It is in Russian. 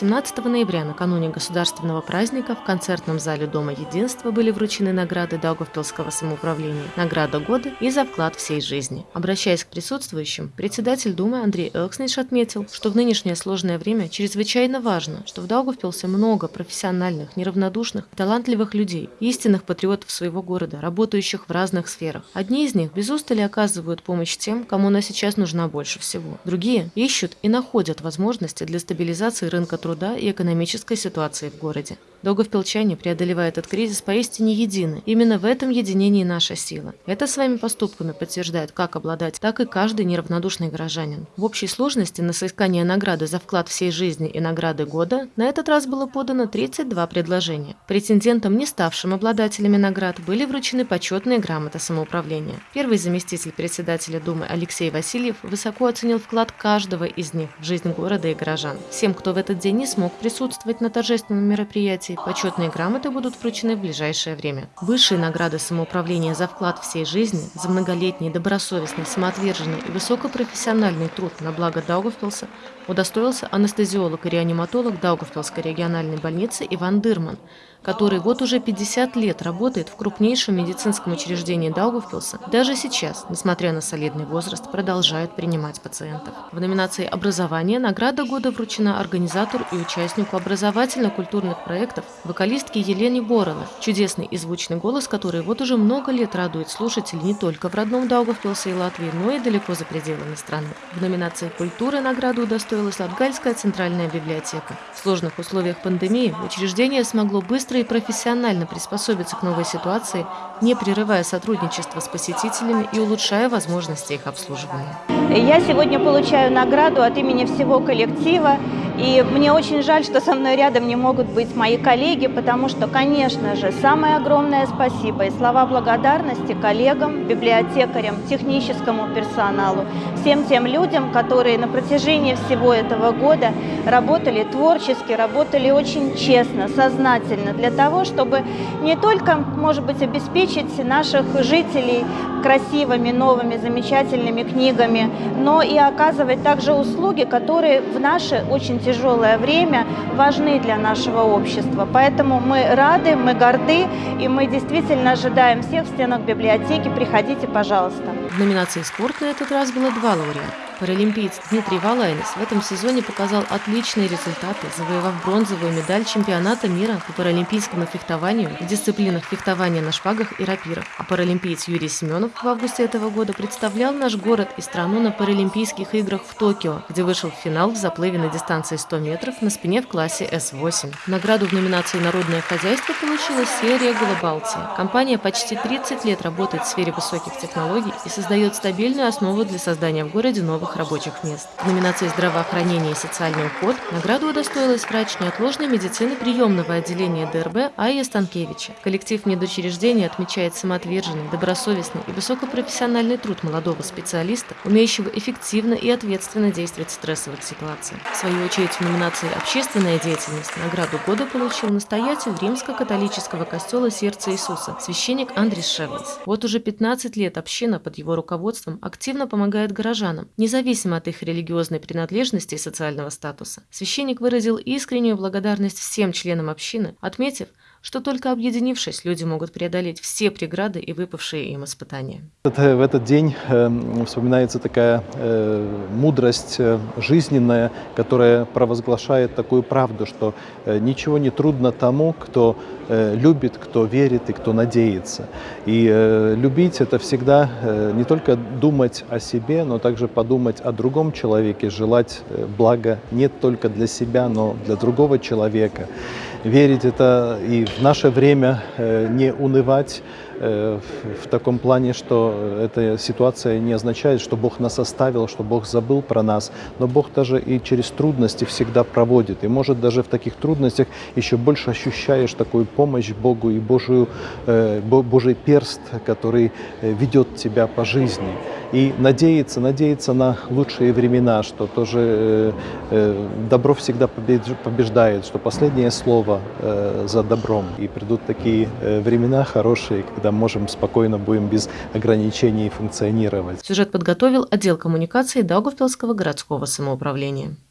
17 ноября, накануне государственного праздника, в концертном зале Дома Единства были вручены награды Даугавпилского самоуправления, награда года и за вклад всей жизни. Обращаясь к присутствующим, председатель Думы Андрей Элкснич отметил, что в нынешнее сложное время чрезвычайно важно, что в Даугавпилсе много профессиональных, неравнодушных, талантливых людей, истинных патриотов своего города, работающих в разных сферах. Одни из них без устали оказывают помощь тем, кому она сейчас нужна больше всего. Другие ищут и находят возможности для стабилизации рынка труда и экономической ситуации в городе. Даугавпилчане, преодолевая этот кризис, поистине едины. Именно в этом единении наша сила. Это своими поступками подтверждает как обладать, так и каждый неравнодушный горожанин. В общей сложности на соискание награды за вклад всей жизни и награды года на этот раз было подано 32 предложения. Претендентам, не ставшим обладателями наград, были вручены почетные грамоты самоуправления. Первый заместитель председателя Думы Алексей Васильев высоко оценил вклад каждого из них в жизнь города и горожан. Всем, кто в этот день не смог присутствовать на торжественном мероприятии, мероприятий почетные грамоты будут вручены в ближайшее время. Высшие награды самоуправления за вклад всей жизни, за многолетний, добросовестный, самоотверженный и высокопрофессиональный труд на благо Даугавпилса удостоился анестезиолог и реаниматолог Даугавпилской региональной больницы Иван Дырман, который вот уже 50 лет работает в крупнейшем медицинском учреждении Даугавпилса, даже сейчас, несмотря на солидный возраст, продолжает принимать пациентов. В номинации «Образование» награда года вручена организатору и участнику образовательно-культурных проектов вокалистке Елене Боровой, чудесный и звучный голос, который вот уже много лет радует слушателей не только в родном Даугавпилсе и Латвии, но и далеко за пределами страны. В номинации «Культура» награду удостоилась Латгальская центральная библиотека. В сложных условиях пандемии учреждение смогло быстро и профессионально приспособиться к новой ситуации, не прерывая сотрудничество с посетителями и улучшая возможности их обслуживания. Я сегодня получаю награду от имени всего коллектива. И мне очень жаль, что со мной рядом не могут быть мои коллеги, потому что, конечно же, самое огромное спасибо и слова благодарности коллегам, библиотекарям, техническому персоналу, всем тем людям, которые на протяжении всего этого года работали творчески, работали очень честно, сознательно, для того, чтобы не только, может быть, обеспечить наших жителей красивыми, новыми, замечательными книгами, но и оказывать также услуги, которые в наше очень тяжелое время важны для нашего общества. Поэтому мы рады, мы горды, и мы действительно ожидаем всех в стенах библиотеки. Приходите, пожалуйста. В номинации «Спорт» на этот раз было два лауреата. Паралимпиец Дмитрий Валайнес в этом сезоне показал отличные результаты, завоевав бронзовую медаль чемпионата мира по паралимпийскому фехтованию в дисциплинах фехтования на шпагах и рапирах. А паралимпиец Юрий Семенов в августе этого года представлял наш город и страну на Паралимпийских играх в Токио, где вышел в финал в заплыве на дистанции 100 метров на спине в классе С8. Награду в номинации «Народное хозяйство» получила серия «Балтия». Компания почти 30 лет работает в сфере высоких технологий и создает стабильную основу для создания в городе новых новых рабочих мест. В номинации «Здравоохранение и социальный уход» награду удостоилась врач неотложной медицины приемного отделения ДРБ Айя Станкевича. Коллектив медучреждения отмечает самоотверженный, добросовестный и высокопрофессиональный труд молодого специалиста, умеющего эффективно и ответственно действовать в стрессовых ситуациях. В свою очередь в номинации «Общественная деятельность» награду года получил настоятель римско-католического костела Сердца Иисуса, священник Андрис Шевлс. Вот уже 15 лет община под его руководством активно помогает горожанам, независимо независимо от их религиозной принадлежности и социального статуса. Священник выразил искреннюю благодарность всем членам общины, отметив, что только объединившись, люди могут преодолеть все преграды и выпавшие им испытания. В этот день э, вспоминается такая э, мудрость э, жизненная, которая провозглашает такую правду, что ничего не трудно тому, кто любит, кто верит и кто надеется. И любить – это всегда не только думать о себе, но также подумать о другом человеке, желать блага не только для себя, но для другого человека верить это и в наше время э, не унывать в таком плане, что эта ситуация не означает, что Бог нас оставил, что Бог забыл про нас, но Бог даже и через трудности всегда проводит. И может даже в таких трудностях еще больше ощущаешь такую помощь Богу и Божию, э, Божий перст, который ведет тебя по жизни и надеяться, надеяться на лучшие времена, что тоже э, э, добро всегда побеждает, что последнее слово э, за добром. И придут такие времена хорошие, когда можем спокойно будем без ограничений функционировать. Сюжет подготовил отдел коммуникации Даугавпилского городского самоуправления.